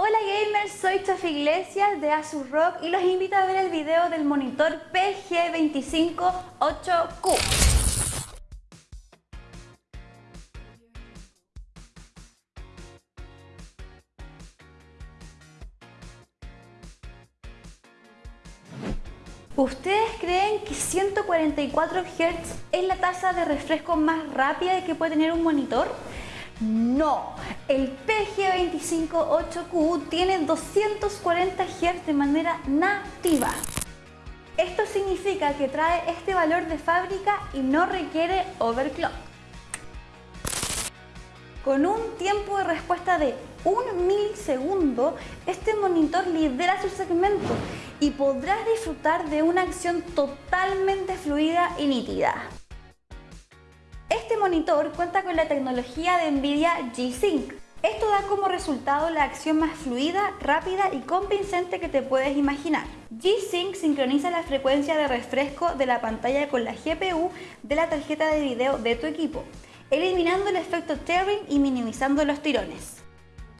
Hola gamers, soy Chaf Iglesias de Asus Rock y los invito a ver el video del monitor PG258Q. ¿Ustedes creen que 144 Hz es la tasa de refresco más rápida que puede tener un monitor? No, el PG258Q tiene 240 Hz de manera nativa. Esto significa que trae este valor de fábrica y no requiere overclock. Con un tiempo de respuesta de un milisegundo, este monitor lidera su segmento y podrás disfrutar de una acción totalmente fluida y nítida. Este monitor cuenta con la tecnología de NVIDIA G-Sync. Esto da como resultado la acción más fluida, rápida y convincente que te puedes imaginar. G-Sync sincroniza la frecuencia de refresco de la pantalla con la GPU de la tarjeta de video de tu equipo, eliminando el efecto tearing y minimizando los tirones.